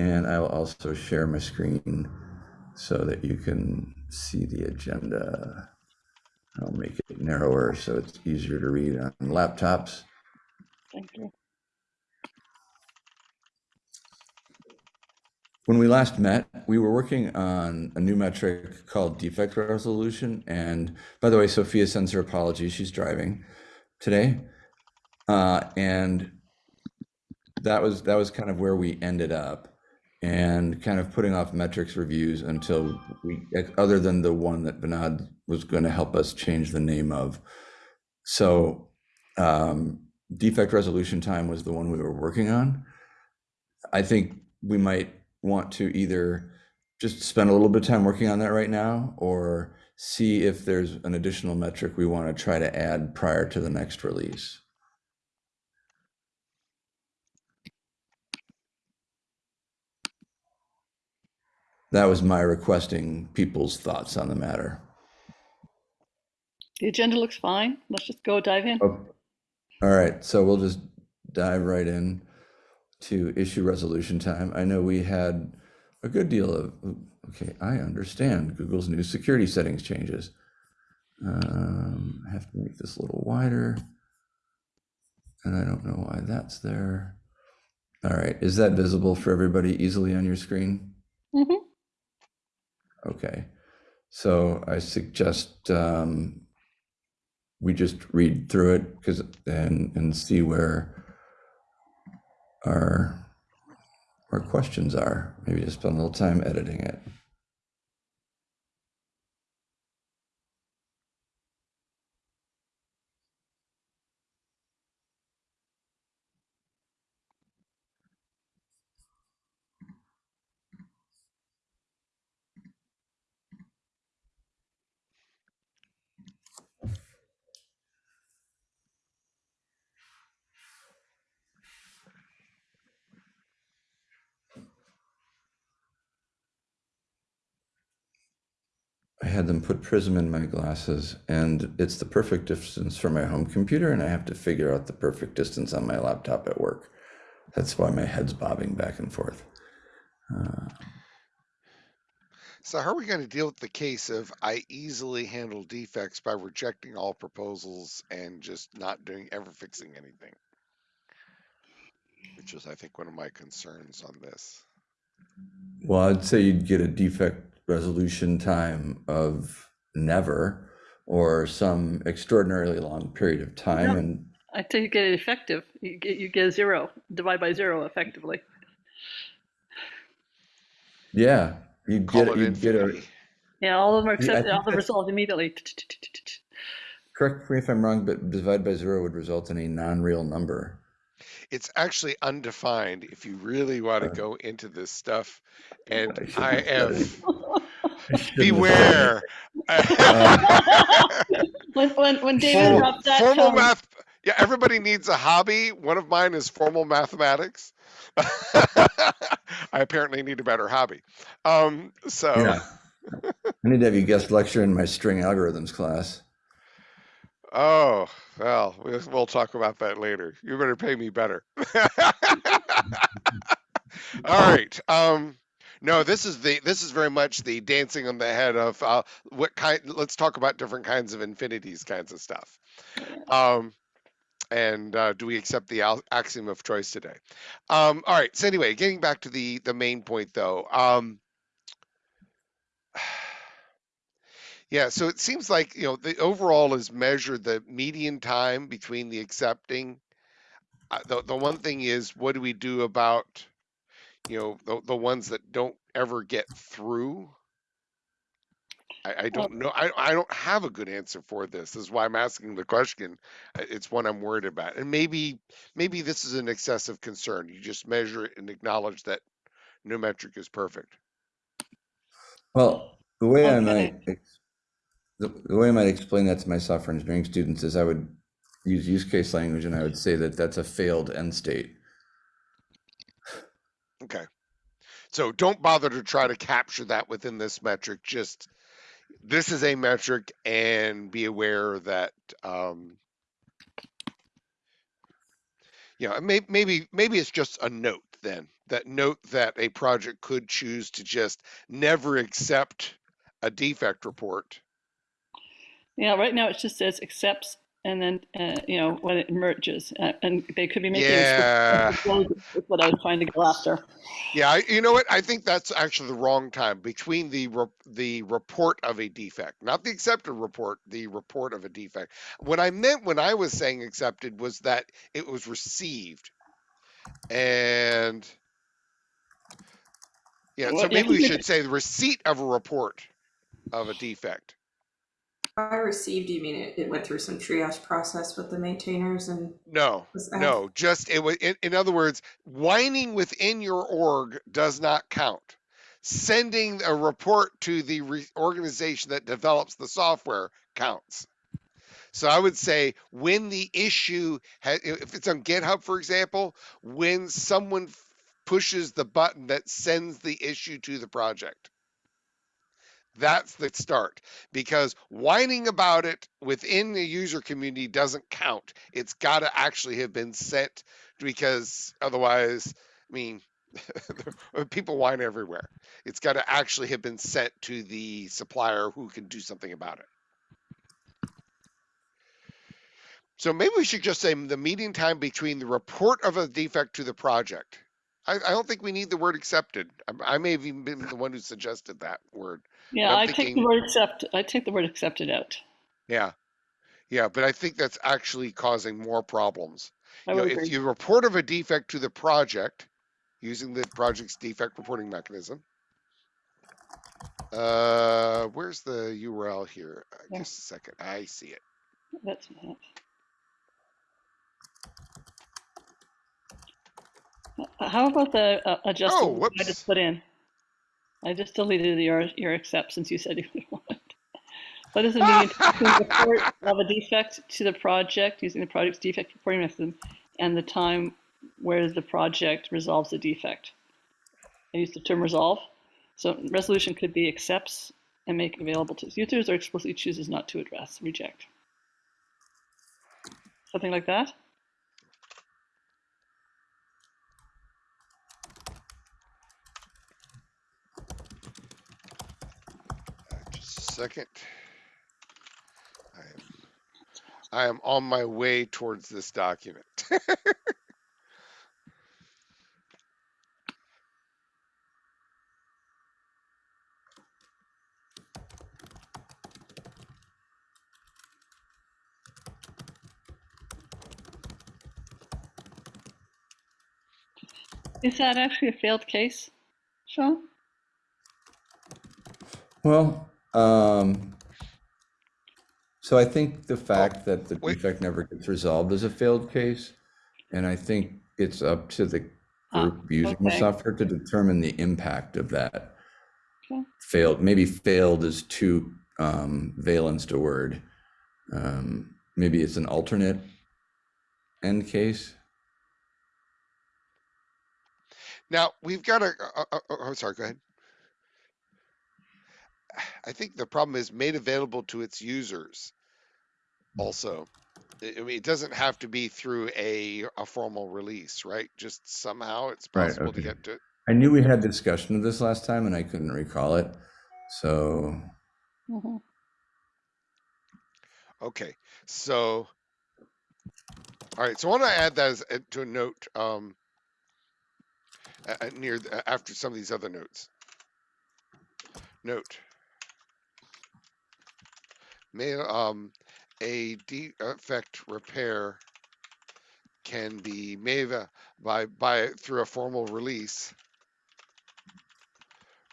And I will also share my screen so that you can see the agenda. I'll make it narrower so it's easier to read on laptops. Thank you. When we last met, we were working on a new metric called defect resolution. And by the way, Sophia sends her apologies. She's driving today. Uh, and that was that was kind of where we ended up and kind of putting off metrics reviews until we other than the one that Vinod was going to help us change the name of. So um, defect resolution time was the one we were working on. I think we might want to either just spend a little bit of time working on that right now or see if there's an additional metric we want to try to add prior to the next release. That was my requesting people's thoughts on the matter. The agenda looks fine. Let's just go dive in. Oh, All right, so we'll just dive right in to issue resolution time. I know we had a good deal of, okay, I understand Google's new security settings changes. Um, I have to make this a little wider. And I don't know why that's there. All right, is that visible for everybody easily on your screen? Mhm. Okay, so I suggest um, we just read through it because and and see where our our questions are. Maybe just spend a little time editing it. Had them put Prism in my glasses, and it's the perfect distance for my home computer, and I have to figure out the perfect distance on my laptop at work. That's why my head's bobbing back and forth. Uh, So how are we going to deal with the case of I easily handle defects by rejecting all proposals and just not doing ever fixing anything? Which is, I think, one of my concerns on this. well, I'd say you'd get a defect resolution time of never or some extraordinarily long period of time, No. and I think you get it effective. You get you get zero. Divide by zero effectively. yeah, you'd get it you'd get a. Yeah, all of them are Yeah, accepted. think All of them that's- resolved immediately. correct me if I'm wrong, but divide by zero would result in a non-real number. It's actually undefined if you really want to go into this stuff. And I shouldn't I have said have, it. I shouldn't have said it. beware. when when when David Formal, dropped that formal tone, math. Yeah, everybody needs a hobby. One of mine is formal mathematics. I apparently need a better hobby. Um, so Yeah. I need to have you guest lecture in my string algorithms class. Oh, well, we'll we'll talk about that later. You better pay me better. All right. Um, no, this is the this is very much the dancing on the head of uh, what kind. Let's talk about different kinds of infinities, kinds of stuff. Um, and uh, do we accept the axiom of choice today? Um, all right. So anyway, getting back to the the main point, though. Um, Yeah, so it seems like, you know, the overall is measured the median time between the accepting. Uh, the the one thing is, what do we do about, you know, the the ones that don't ever get through? I, I don't know. I I don't have a good answer for this. This is why I'm asking the question. Uh, It's one I'm worried about, and maybe maybe this is an excessive concern. You just measure it and acknowledge that no metric is perfect. Well, the way I might ex- the, the way I might explain that to my software engineering students is I would use use case language and I would say that that's a failed end state. Okay. So don't bother to try to capture that within this metric. Just this is a metric, and be aware that um, you know may, maybe maybe it's just a note then that note that a project could choose to just never accept a defect report. Yeah, right now it just says accepts and then, uh, you know, when it merges, uh, and they could be making. Yeah. what I was trying to go after. Yeah, I, you know what? I think that's actually the wrong time between the re- the report of a defect, not the accepted report, the report of a defect. What I meant when I was saying accepted was that it was received, and yeah. Well, So maybe we should say the receipt of a report of a defect. By received, you mean it, it went through some triage process with the maintainers and No, no, just it was. In, in other words, whining within your org does not count. Sending a report to the re- organization that develops the software counts. So I would say when the issue, if it's on GitHub, for example, when someone pushes the button that sends the issue to the project. That's the start because whining about it within the user community doesn't count. It's got to actually have been sent because otherwise, I mean, people whine everywhere. It's got to actually have been sent to the supplier who can do something about it. So maybe we should just say the median time between the report of a defect to the project. I, I don't think we need the word accepted. I, I may have even been the one who suggested that word. Yeah, I take the word accept, I take the word accepted out. Yeah. Yeah, but I think that's actually causing more problems. I You know, if you report of a defect to the project using the project's defect reporting mechanism. Uh, where's the URL here? Uh, Yeah. Just a second. I see it. That's that. Uh, How about the uh, adjustable Oh, I just put in? I just deleted your your accept since you said you would want. What does it mean to report of a defect to the project using the project's defect reporting mechanism and the time where the project resolves the defect? I used the term resolve. So resolution could be accepts and make available to its users or explicitly chooses not to address, reject. Something like that? Uh, Just a second. I am, I am on my way towards this document. Is that actually a failed case, Sean? Well, um, so I think the fact that the wait. defect never gets resolved is a failed case. And I think it's up to the Ah, group using the okay. software to determine the impact of that. Okay. Failed, maybe failed is too um, valenced a word. Um, maybe it's an alternate end case. Now we've got a. Uh, uh, uh, oh, sorry. Go ahead. I think the problem is made available to its users. Also, I I mean, it doesn't have to be through a a formal release, right? Just somehow it's Right, possible to get to. It. I knew we had discussion of this last time and I couldn't recall it. So Mhm. Okay, so. All right, so I want to add that as, uh, to a note um, uh, uh, near the, after some of these other notes. Note. May um a defect repair can be made uh, by by through a formal release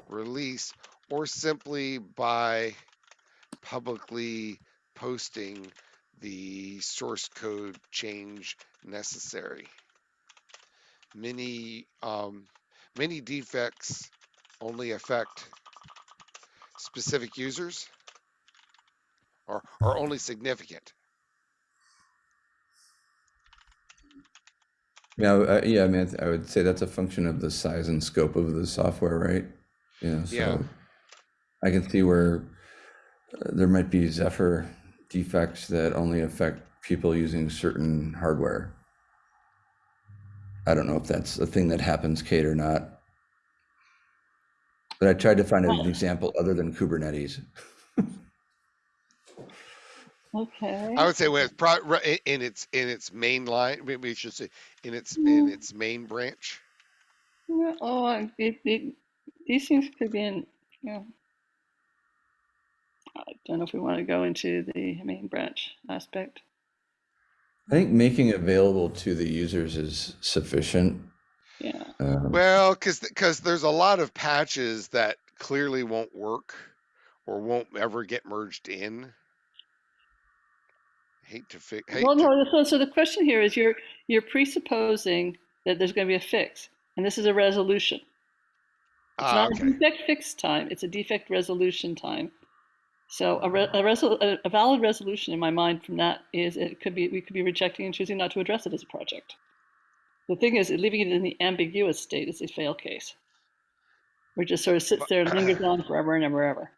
release or simply by publicly posting the source code change necessary. Many um, many defects only affect specific users or are only significant. Yeah, uh, yeah, I mean, I would say that's a function of the size and scope of the software, right? You know, Yeah. so I can see where uh, there might be Zephyr defects that only affect people using certain hardware. I don't know if that's a thing that happens, Kate, or not. But I tried to find an example other than Kubernetes. Okay. I would say when it's pro, in its in its main line, maybe we should say in its in its main branch. Yeah, Oh, I- it, it, these things could be in, yeah. I don't know if we want to go into the main branch aspect. I think making available to the users is sufficient. Yeah. Um, Well, because because there's a lot of patches that clearly won't work or won't ever get merged in. Hate to fix. Well, no, so, so the question here is you're, you're presupposing that there's going to be a fix, and this is a resolution. It's ah, not a defect fix time, it's a defect resolution time. So a, re- a, resol- a, a valid resolution in my mind from that is it could be, we could be rejecting and choosing not to address it as a project. The thing is, leaving it in the ambiguous state is a fail case. Where it just sort of sits there and lingers on forever and ever, ever.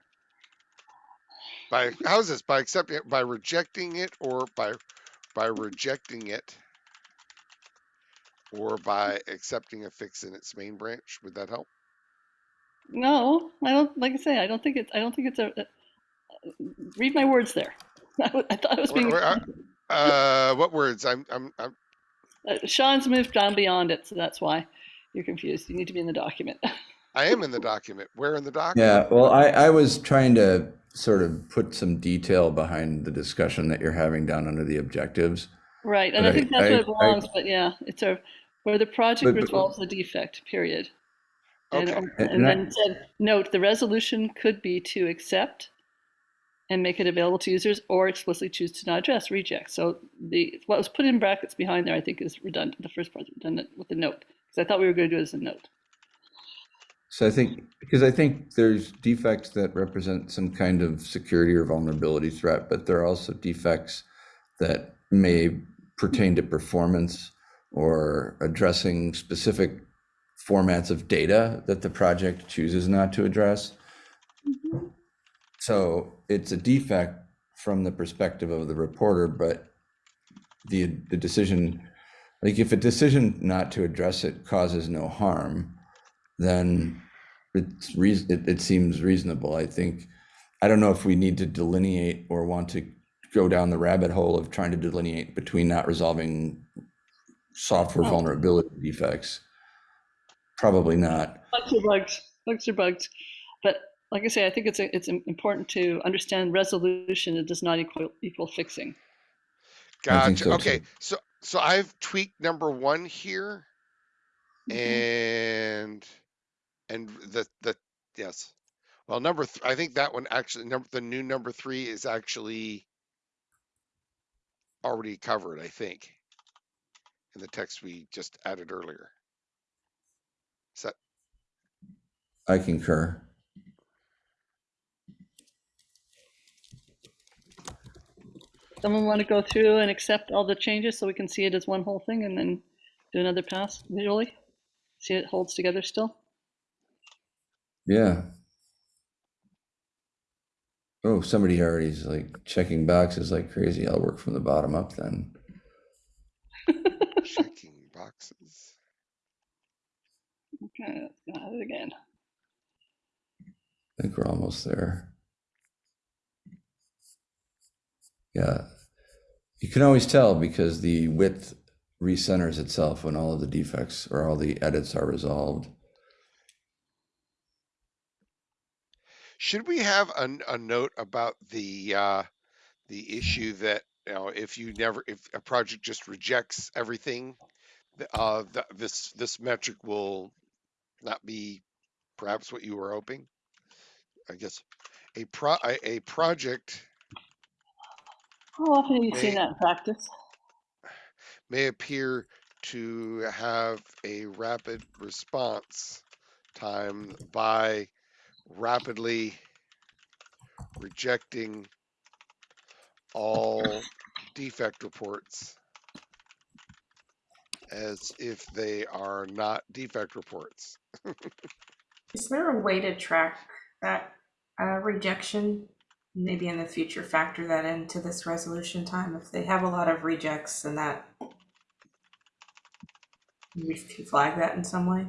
By how's this? By accepting it, by rejecting it, or by by rejecting it, or by accepting a fix in its main branch. Would that help? No, I don't, like I say, I don't think it's, I don't think it's a, a- read my words there. I I thought I was Where- being, where- uh, what words? I'm I'm I'm uh, Sean's moved down beyond it, so that's why you're confused. You need to be in the document. I am in the document. Where in the document? Yeah, well, I, I was trying to sort of put some detail behind the discussion that you're having down under the objectives. Right, and I I- think that's I- where it I- belongs, but yeah, it's a, where the project But- but- resolves the defect, period. Okay. And and I- then said, note, the resolution could be to accept and make it available to users or explicitly choose to not address, reject. So the, what was put in brackets behind there, I think is redundant, the first part is redundant with the note. Because I thought we were going to do it as a note. So I think, because I think there's defects that represent some kind of security or vulnerability threat, but there are also defects that may pertain to performance or addressing specific formats of data that the project chooses not to address. Mm-hmm. So it's a defect from the perspective of the reporter, but the, the decision, like if a decision not to address it causes no harm, then it's reason, it, it seems reasonable. I think, I don't know if we need to delineate or want to go down the rabbit hole of trying to delineate between not resolving software Oh. vulnerability defects. Probably not. Bugs are bugs, bugs are bugs. But like I say, I think it's, a- it's important to understand resolution, it does not equal, equal fixing. I Gotcha. so, okay, too. so so I've tweaked number one here, Mhm. and and the the yes, well number th- I think that one actually number the new number three is actually already covered. I think in the text we just added earlier. Is that I concur. Someone want to go through and accept all the changes so we can see it as one whole thing and then do another pass visually? See it holds together still? Yeah. Oh, somebody already is like checking boxes like crazy. I'll work from the bottom up then. checking boxes? Okay, let's go at it again. I think we're almost there. Yeah. You can always tell because the width recenters itself when all of the defects or all the edits are resolved. Should we have a, a note about the uh, the issue that you know if you never if a project just rejects everything, uh, th- this this metric will not be perhaps what you were hoping. I guess a pro a, a project How often have you seen that in practice? may appear to have a rapid response time by rapidly rejecting all defect reports as if they are not defect reports. Is there a way to track that uh, rejection? Maybe in the future factor that into this resolution time if they have a lot of rejects and that We flag that in some way.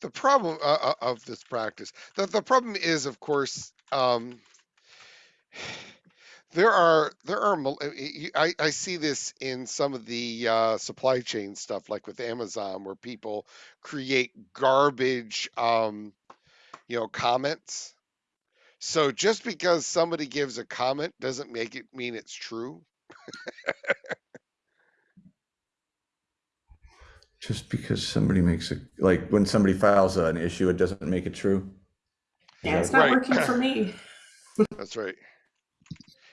the problem uh, uh, of this practice the, the problem is of course um, there are there are uh, I, I see this in some of the uh, supply chain stuff like with amazon where people create garbage um, you know comments. So just because somebody gives a comment doesn't make it mean it's true Just because somebody makes a, like, when somebody files an issue, it doesn't make it true. Yeah, it's not Right. working for me. That's right.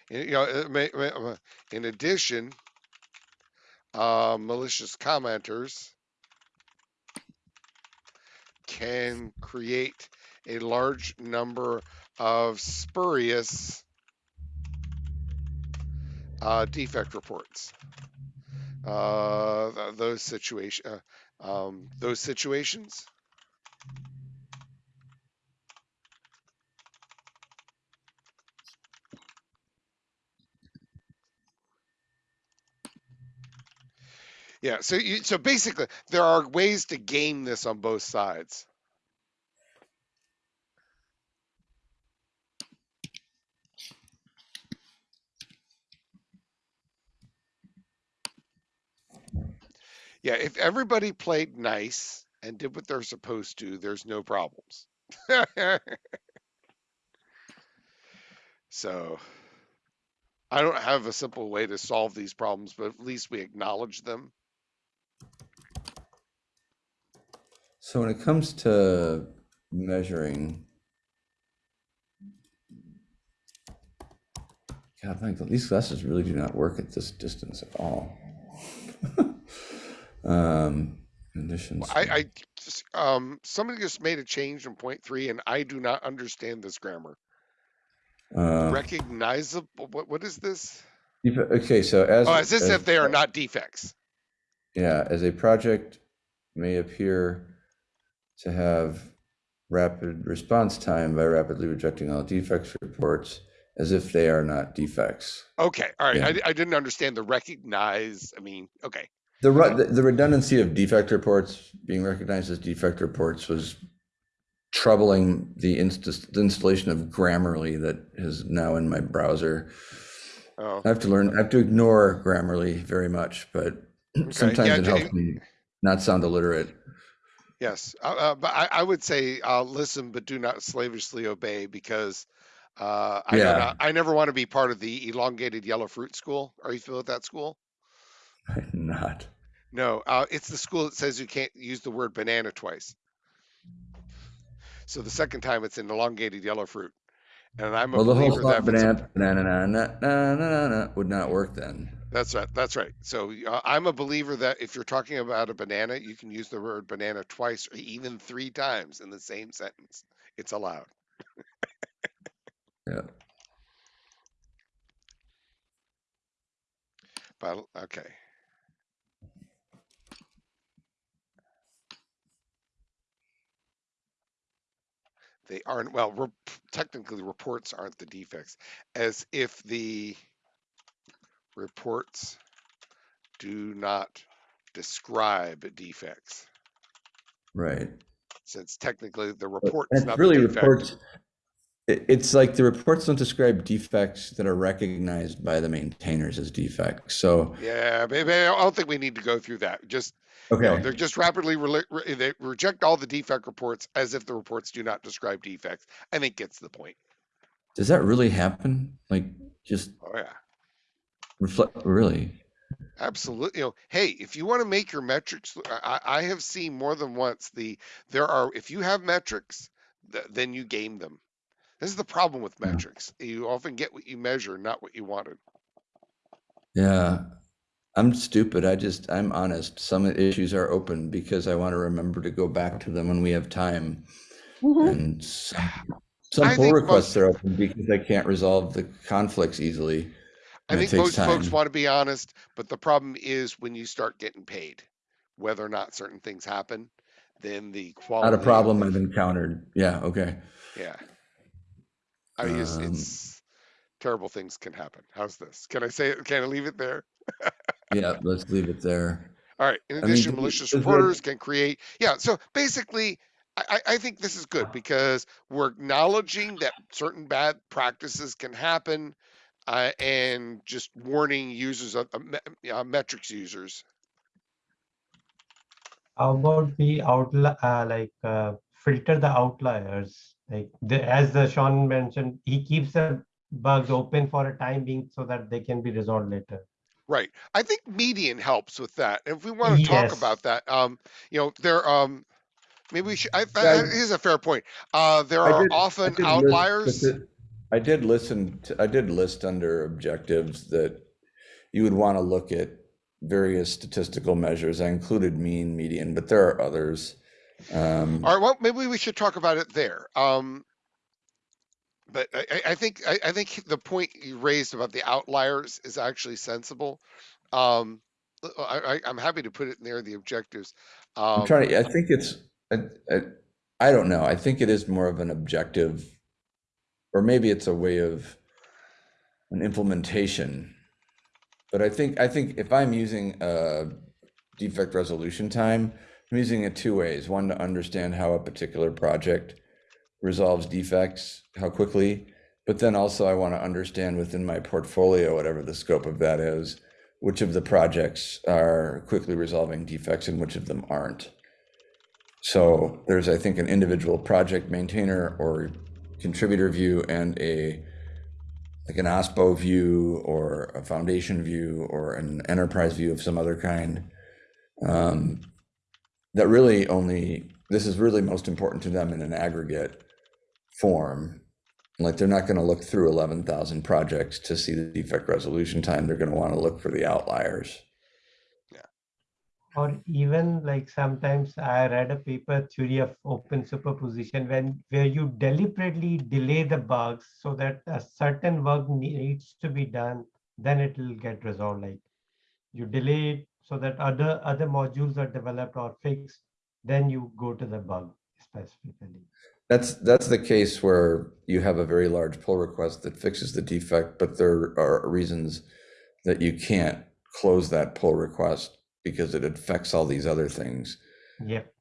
And, you know, it may, may- uh, in addition, uh, malicious commenters can create a large number of spurious uh, defect reports. Uh, those situation, uh, um, those situations. Yeah, so you so basically there are ways to game this on both sides. Yeah, if everybody played nice and did what they're supposed to, there's no problems. so I don't have a simple way to solve these problems, but at least we acknowledge them. So when it comes to measuring, God, Michael, these glasses really do not work at this distance at all. um, conditions. I, I just, um, somebody just made a change in point three, and I do not understand this grammar. uh, Recognizable. What what is this? okay, so as Oh, as this as- if they are not defects. Yeah, as a project may appear to have rapid response time by rapidly rejecting all defects reports as if they are not defects. Okay, all right. Yeah. I, I didn't understand the recognize. I mean, okay, The, ru- the redundancy of defect reports being recognized as defect reports was troubling the inst- the installation of Grammarly that is now in my browser. oh, I have to learn, I have to ignore Grammarly very much, but sometimes yeah, it helps me not sound illiterate. yes. Uh, uh, but I, I would say uh, listen, but do not slavishly obey because uh, I, Yeah. not, I never want to be part of the elongated yellow fruit school. Are you familiar with that school? I'm not. No, uh, it's the school that says you can't use the word banana twice. So the second time it's an elongated yellow fruit. And I'm a Well, the whole believer that song if it's a- banana, banana, na, na, na, na, na, would not work then. That's right. That's right. So uh, I'm a believer that if you're talking about a banana, you can use the word banana twice or even three times in the same sentence. It's allowed. Yeah. But okay. They aren't well. Rep- technically, reports aren't the defects, as if the reports do not describe defects. Right. Since technically the report That's not really reports. It- It's like the reports don't describe defects that are recognized by the maintainers as defects. So, Yeah, I don't think we need to go through that. Just you know, okay, they're just rapidly re- they reject all the defect reports as if the reports do not describe defects. I think gets the point. does that really happen? Like, just Oh yeah, reflect, really? absolutely. You know, hey, if you want to make your metrics, I, I I have seen more than once the there are if you have metrics, th- then you game them. This is the problem with Yeah. metrics. You often get what you measure, not what you wanted. Yeah. I'm stupid. I just, I'm honest. Some issues are open because I want to remember to go back to them when we have time. Mm-hmm. And some, some pull requests most- are open because I can't resolve the conflicts easily. I think takes most folks want to be honest, but the problem is when you start getting paid, whether or not certain things happen, then the quality. Not a problem I've encountered. Yeah, okay. Yeah. I mean, it's, Um, it's terrible things can happen. How's this? Can I say it? Can I leave it there? Yeah, let's leave it there. All right. In addition, do we- malicious is reporters can create. Yeah. So basically, I, I I think this is good because we're acknowledging that certain bad practices can happen, uh, and just warning users of uh, uh, metrics users. How about the outli- uh, like uh, filter the outliers? Like the, as the Sean mentioned, he keeps the bugs open for a time being so that they can be resolved later. Right. I think median helps with that. If we want to talk about that, um, you know, there, um, maybe we should, I, Yeah, I, I- here's a fair point. Uh, there I are did- often did list- outliers. speci- I did listen, to- I did list under objectives that you would want to look at various statistical measures. I included mean, median, but there are others. Um, All right, well, maybe we should talk about it there. Um, but I, I- I think I, I think the point you raised about the outliers is actually sensible. Um, I, I, I'm happy to put it near the objectives. I'm Um, trying to, I think it's, I, I, I don't know. I think it is more of an objective, or maybe it's a way of an implementation. But I think, I think if I'm using a defect resolution time, I'm using it two ways. One, to understand how a particular project resolves defects, how quickly. But then also I want to understand within my portfolio, whatever the scope of that is, which of the projects are quickly resolving defects and which of them aren't. So there's, I think, an individual project maintainer or contributor view and a like an OSPO view or a foundation view or an enterprise view of some other kind. Um, that really only this is really most important to them in an aggregate form. Like they're not going to look through 11,000 projects to see the defect resolution time. They're going to want to look for the outliers. Yeah. Or even like sometimes I read a paper theory of open superposition when where you deliberately delay the bugs so that a certain work needs to be done, then it will get resolved. Like you delay it so that other other modules are developed or fixed, then you go to the bug specifically. That's, that's the case where you have a very large pull request that fixes the defect, but there are reasons that you can't close that pull request because it affects all these other things. Yep.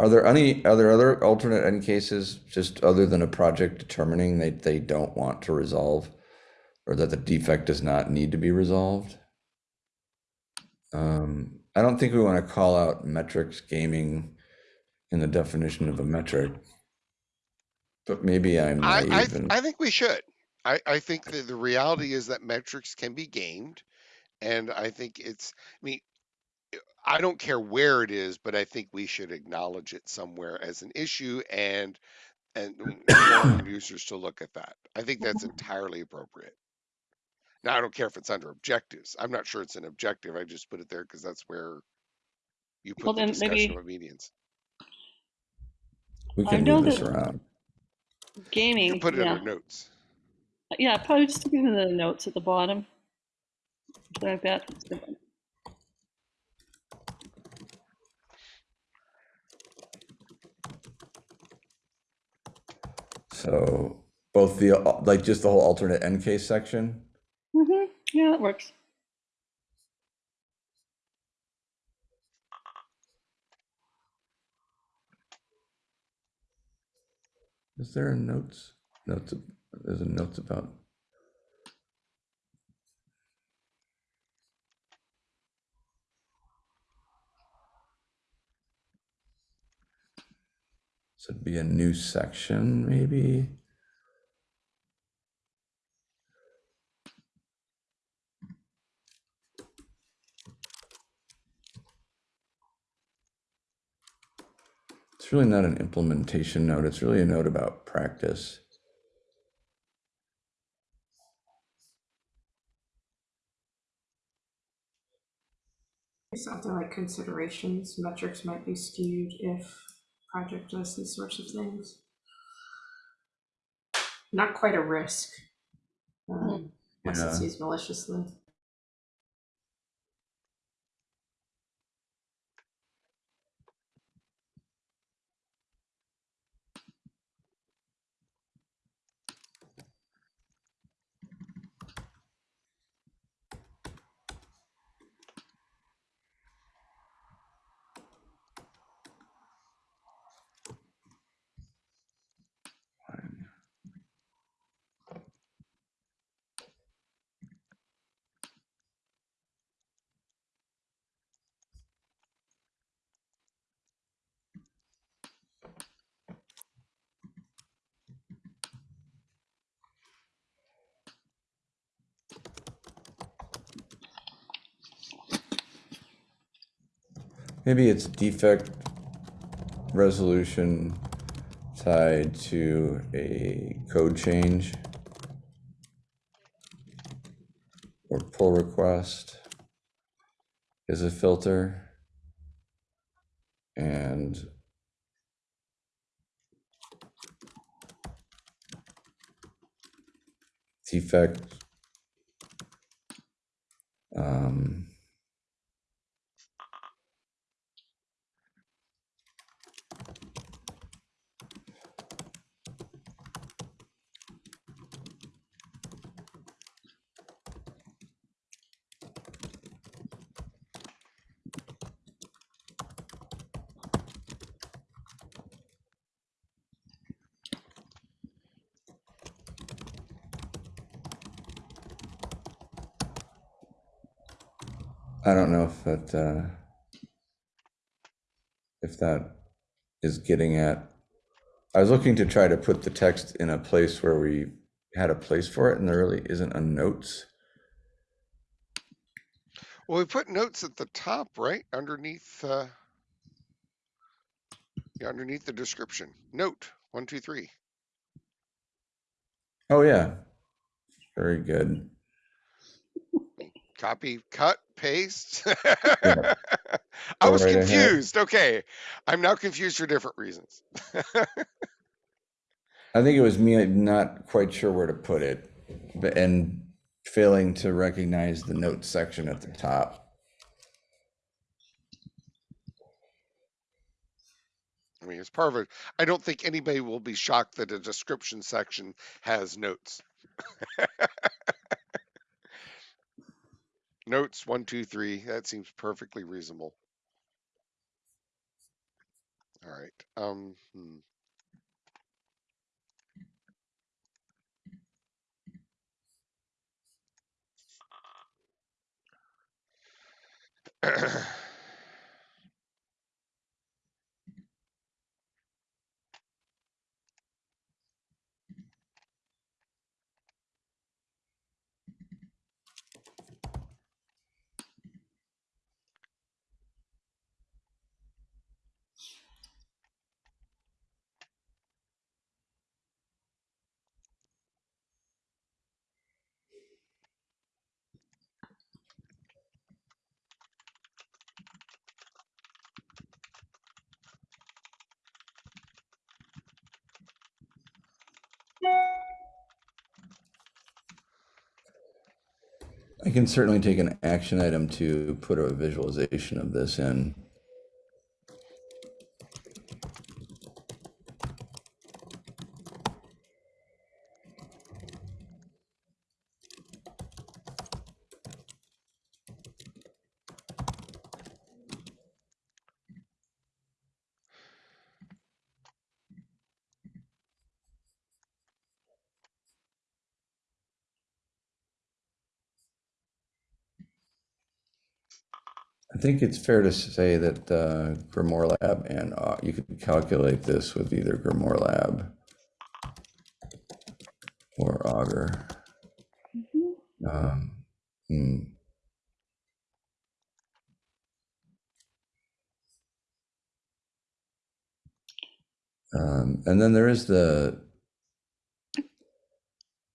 Are there any, are there other alternate end cases, just other than a project determining that they don't want to resolve? Or that the defect does not need to be resolved? Um, I don't think we want to call out metrics gaming in the definition of a metric. But maybe I'm I, I, naive th- and, I think we should. I, I think that the reality is that metrics can be gamed. And I think it's, I mean, I don't care where it is, but I think we should acknowledge it somewhere as an issue and, and warn users to look at that. I think that's entirely appropriate. Now, I don't care if it's under objectives. I'm not sure it's an objective. I just put it there because that's where you Well, put the then maybe- discussion of medians. we I can know move this that- around. You Gaming, can put it yeah. under notes. Yeah, probably just give them the notes at the bottom. Something like that. So both the, like just the whole alternate end case section? Mm -hmm. yeah, that works. Is there a notes, notes, there's a notes about? So it'd be a new section, maybe? It's really not an implementation note, it's really a note about practice. Something like considerations, metrics might be skewed if project does these sorts of things. Not quite a risk. um, Unless it's used maliciously. Maybe it's defect resolution tied to a code change. Or pull request is a filter. And defect. Um, don't know if that, uh, if that is getting at, I was looking to try to put the text in a place where we had a place for it and there really isn't a notes. Well, we put notes at the top, right? Underneath, uh, yeah, underneath the description. Note, one, two, three. Oh, yeah. Very good. Copy, cut, paste. Yeah. I was right ahead. confused. Okay. I'm now confused for different reasons. I think it was me uh, not quite sure where to put it, but and failing to recognize the notes section at the top. I mean, it's perfect. I don't think anybody will be shocked that a description section has notes. Notes, one, two, three. That seems perfectly reasonable. All right. Um, hmm. I can certainly take an action item to put a visualization of this in. I think it's fair to say that uh, Grimoire Lab and uh, you could calculate this with either Grimoire Lab or Augur. Um, hmm. Um, and then there is the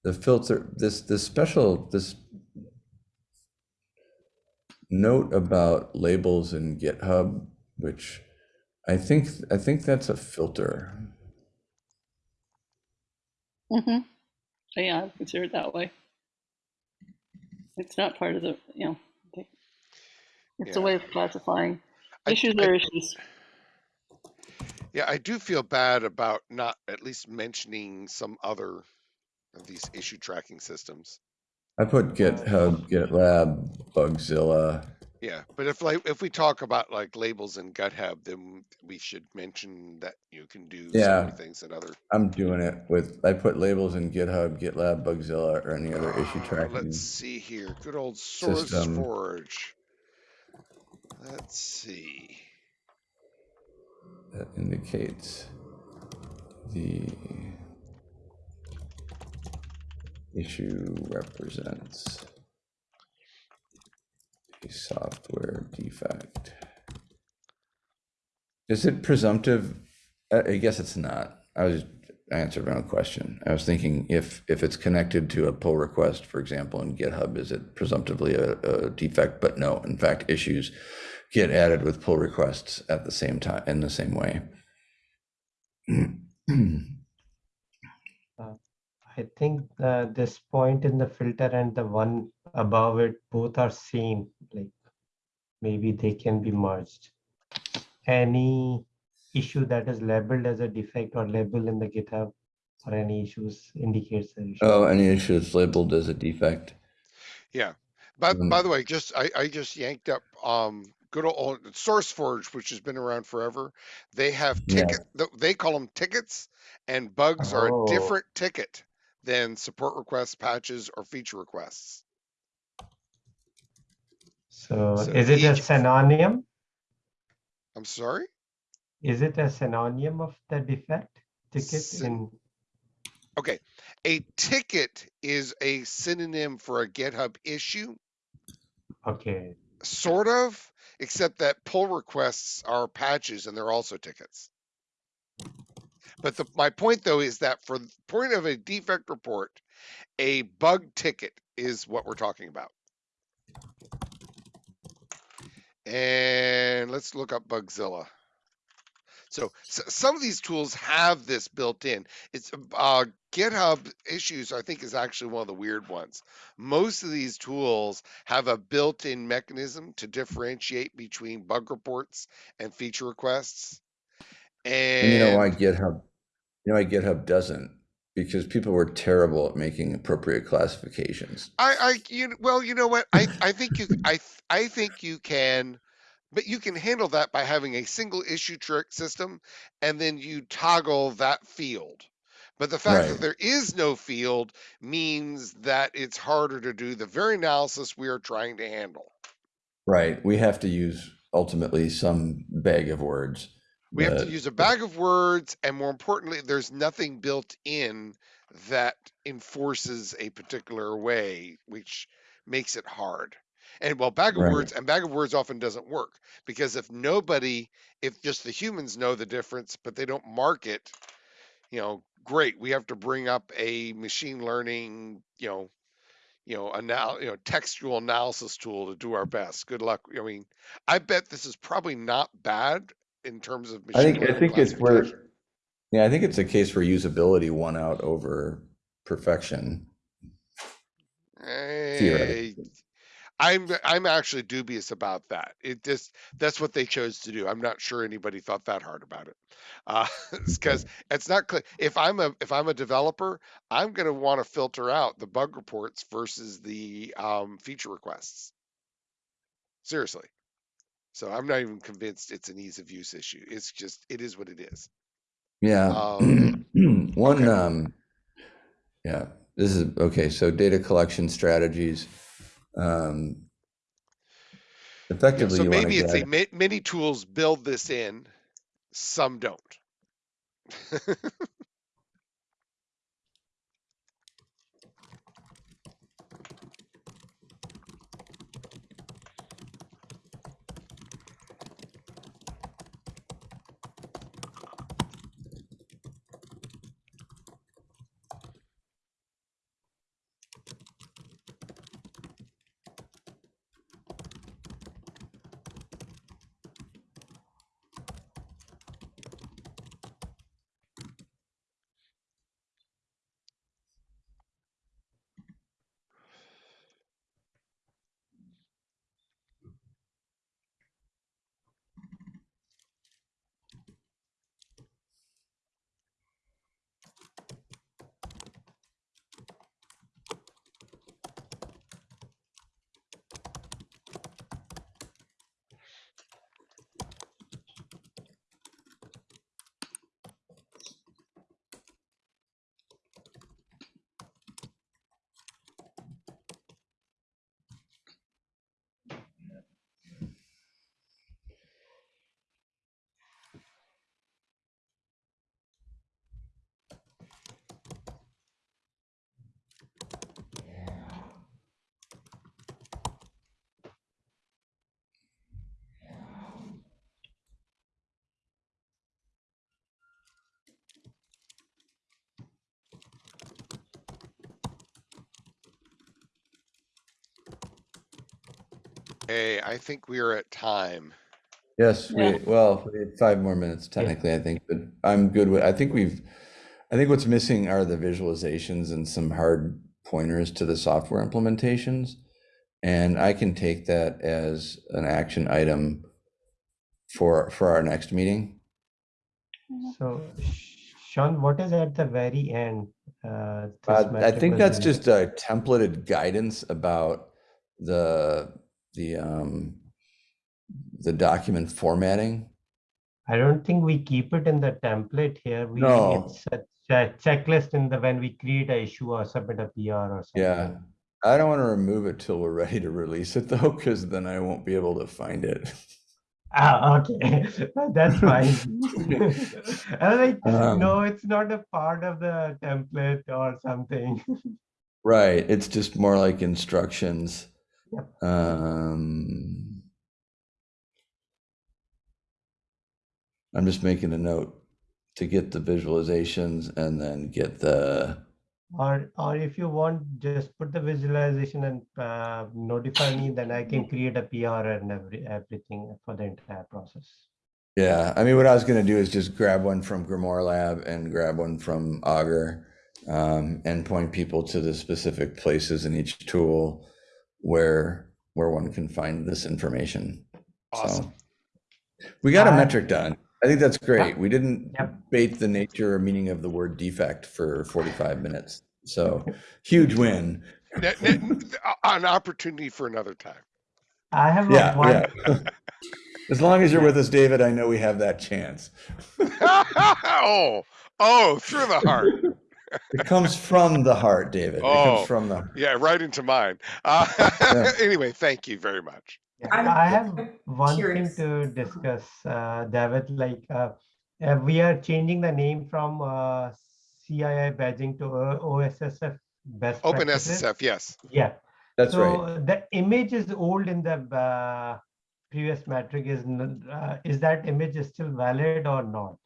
the filter. This this special this note about labels in GitHub, which I think, I think that's a filter. Mm-hmm. So yeah, I consider it that way. It's not part of the, you know, the- it's a way of classifying. I- Issues I- are issues. Yeah, I do feel bad about not at least mentioning some other of these issue tracking systems. I put GitHub, GitLab, Bugzilla. Yeah, but if like if we talk about like labels in GitHub, then we should mention that you can do Yeah. things that other. I'm doing it with, I put labels in GitHub, GitLab, Bugzilla, or any other issue Uh, tracking. Let's see here. Good old Source system. Forge. Let's see. that indicates the issue represents a software defect. Is it presumptive? I guess it's not. I was, I answered my own question. I was thinking if, if it's connected to a pull request, for example, in GitHub, is it presumptively a, a defect? But no, in fact, issues get added with pull requests at the same time, in the same way. I think uh, this point in the filter and the one above it, both are same, like maybe they can be merged. Any issue that is labeled as a defect or labeled in the GitHub or any issues indicates the issue. Oh, any issues labeled as a defect? Yeah. By Mm. by the way, just I, I just yanked up um good old SourceForge, which has been around forever. They have Yeah. ticket th- they call them tickets, and bugs are Oh. a different ticket than support requests, patches, or feature requests. So so is it a synonym? I'm sorry? Is it a synonym of the defect ticket Syn- in? Okay. A ticket is a synonym for a GitHub issue, Okay, sort of, except that pull requests are patches and they're also tickets. But the, my point though is that for the point of a defect report, a bug ticket is what we're talking about. And let's look up Bugzilla. So, s some of these tools have this built in. It's uh, GitHub issues, I think, is actually one of the weird ones. Most of these tools have a built-in mechanism to differentiate between bug reports and feature requests. And, And you know why GitHub, you know why GitHub doesn't? Because people were terrible at making appropriate classifications. I, I, you, well, you know what? I, I think you, I, I think you can, but you can handle that by having a single issue trick system, and then you toggle that field. But the fact that there is no field means that it's harder to do the very analysis we are trying to handle. Right, we have to use ultimately some bag of words. We have to use a bag of words, and more importantly, there's nothing built in that enforces a particular way, which makes it hard. And well, bag of Right. words and bag of words often doesn't work because if nobody, if just the humans know the difference, but they don't mark it, you know, great. We have to bring up a machine learning, you know, you know, anal- you know, textual analysis tool to do our best. Good luck. I mean, I bet this is probably not bad in terms of I think, I think it's where, yeah, I think it's a case where usability won out over perfection. Eh. I'm I'm actually dubious about that. It just that's what they chose to do. I'm not sure anybody thought that hard about it, uh, because it's not clear. If I'm a if I'm a developer, I'm going to want to filter out the bug reports versus the um, feature requests. Seriously. So I'm not even convinced it's an ease of use issue. It's just it is what it is. Yeah. Um, One, okay. um, yeah, this is, okay, so data collection strategies. Um, Yeah, effectively, so you maybe it's a many tools build this in, some don't. Hey, I think we are at time. Yes, we, well, we have five more minutes technically, I think, but I'm good with, I think we've, I think what's missing are the visualizations and some hard pointers to the software implementations. And I can take that as an action item for, for our next meeting. So Sean, what is at the very end? Uh, Uh, I think that's just a templated guidance about the, the, um, the document formatting. I don't think we keep it in the template here. We, No. it's a checklist in the, when we create a issue or submit a PR or something. Yeah. I don't want to remove it till we're ready to release it though, because then I won't be able to find it. Ah, okay, that's fine. I was like, Um, no, it's not a part of the template or something. Right, it's just more like instructions. Um, I'm just making a note to get the visualizations and then get the, Or, or if you want, just put the visualization and uh, notify me, then I can create a PR and every, everything for the entire process. yeah, I mean, what I was gonna do is just grab one from Grimoire Lab and grab one from Augur. Um, and point people to the specific places in each tool where, where one can find this information. Awesome. So we got a Uh, metric done. I think that's great. We didn't Yep. bait the nature or meaning of the word defect for 45 minutes. So huge win. Ne- ne- An opportunity for another time. I have Yeah, one, yeah. As long as you're with us, David, I know we have that chance. oh, oh, through the heart. It comes from the heart, David. It Oh. comes from the Yeah, right into mine. Uh, Yeah. anyway, thank you very much. Yeah, I'm I have one thing to discuss, uh, David, like, uh, uh, we are changing the name from, uh, CII badging to uh, OSSF best Open practices. SSF, yes. Yeah, That's right. so the image is old in the, uh, previous metric is, uh, is that image is still valid or not?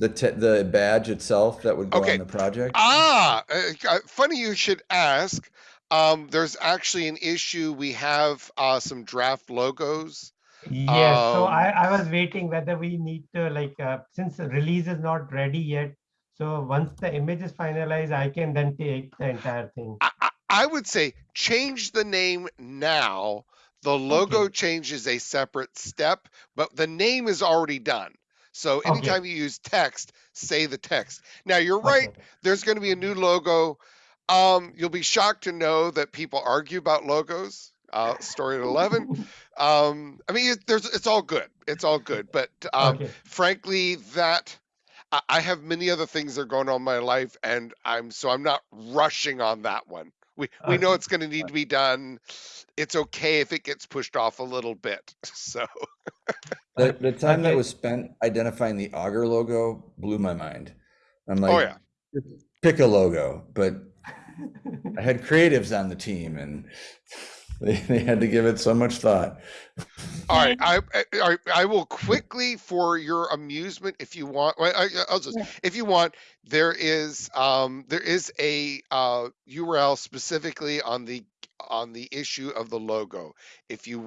The te- the badge itself that would go Okay. on the project. Ah, uh, uh, funny you should ask. Um, there's actually an issue. We have uh, some draft logos. Yes, so Um, I, I was waiting whether we need to like, uh, since the release is not ready yet. So once the image is finalized, I can then take the entire thing. I, I, I would say change the name now. The logo Okay. change is a separate step, but the name is already done. So Okay. anytime you use text, say the text. Now you're right. Okay. There's going to be a new logo. Um, you'll be shocked to know that people argue about logos. Uh, story at 11. Um, I mean, it, there's, it's all good. It's all good. But um, Okay, frankly, that I, I have many other things that are going on in my life, and I'm so I'm not rushing on that one. We we uh, know it's going to need uh to be done. It's okay if it gets pushed off a little bit. So The, the time that was spent identifying the Augur logo blew my mind. I'm oh, like, oh yeah, pick a logo, but I had creatives on the team and they, they had to give it so much thought. all right. I, I I will quickly for your amusement, if you want. I, I'll just if you want. There is um there is a uh URL specifically on the on the issue of the logo. If you want.